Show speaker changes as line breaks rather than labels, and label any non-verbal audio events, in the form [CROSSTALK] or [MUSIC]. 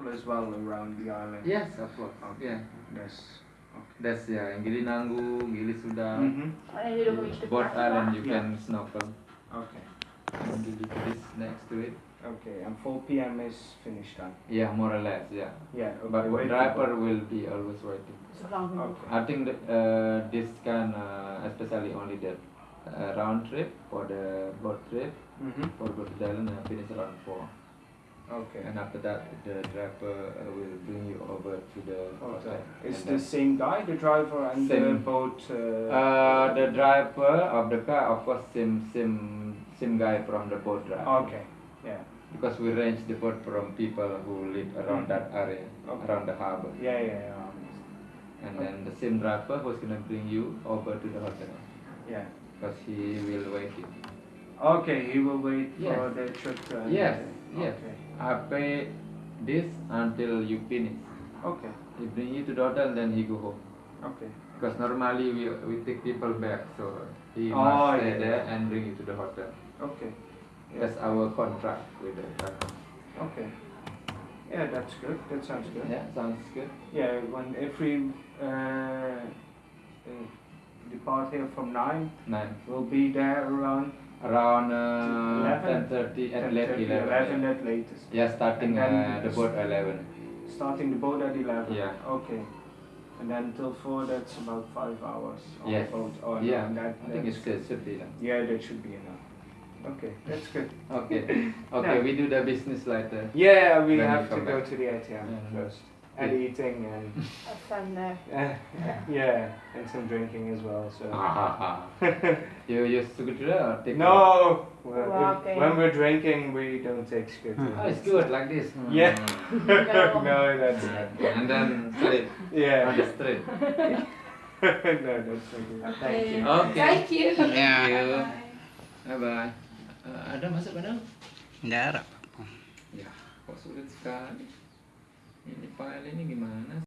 local as well around the island.
Yes, of course.
Okay.
Yeah,
That's
that's yeah. In Gili Nanggu, Gili Suda,
hmm
Oh, and you don't reach the
both island you
Yeah.
can snorkel.
Okay.
And Gili is next to it.
Okay. And 4 p.m. is finished time.
Yeah, more or less. Yeah.
Yeah. Okay.
But
wait
driver will be always waiting.
So long we
Okay.
I think that, uh, this can uh, especially only the uh, round trip for the boat trip
Mhm.
for go to the island and finish around four.
Okay.
And after that, the driver uh, will bring you over to the
Okay.
hotel.
Is
And
the same guy, the driver, and the boat? Uh,
Uh, the driver of the car, of course, same same same guy from the boat driver.
okay. Yeah.
Because we range the boat from people who live around
Mhm.
that area,
Okay.
around the harbor,
Yeah. Yeah. Yeah.
and then the same driver who's gonna bring you over to the hotel,
Yeah.
because he will wait you.
Okay. He will wait
Yes.
for the to end.
Yes, yes.
Okay.
I pay this until you finish.
Okay.
He bring you to the hotel, then he go home.
Okay.
Because normally we we take people back, so he
Oh,
must stay
yeah,
there and bring you to the hotel.
Okay. Yeah.
That's our contract with the driver.
Okay. Yeah, that's good. That sounds good.
Yeah, sounds good.
Yeah, when if we uh, uh, depart here from nine,
Nine.
we'll be there around
Around uh,
11?
10.30 at
10:30,
late 11.
11 at latest.
Yeah, starting uh, the boat at 11.
Starting the boat at eleven.
Yeah.
Okay. And then till four, that's about five hours on the boat. Oh, no,
yeah,
that,
I think it's it should be done.
Yeah, that should be enough. Okay, that's good.
Okay, [LAUGHS] okay, we do the business later.
Yeah, we have to
come
go to the ATM
Yeah.
first. And
Yeah.
eating and [LAUGHS]
have fun there. [LAUGHS]
uh, yeah, and some drinking as well. So [LAUGHS]
you use scooter or take
no, well, if-
Walking.
when we're drinking, we don't take scooters.
Oh, it's good like this.
Yeah.
Mm.
no, that's not.
and then straight on
Yeah.
the street.
no, that's not good. Thank you.
Okay.
Thank you.
Thank you. Bye bye. Uh, ada masuk pada?
Tidak ada.
Ya, kok sulit sekali. Ini file ini gimana?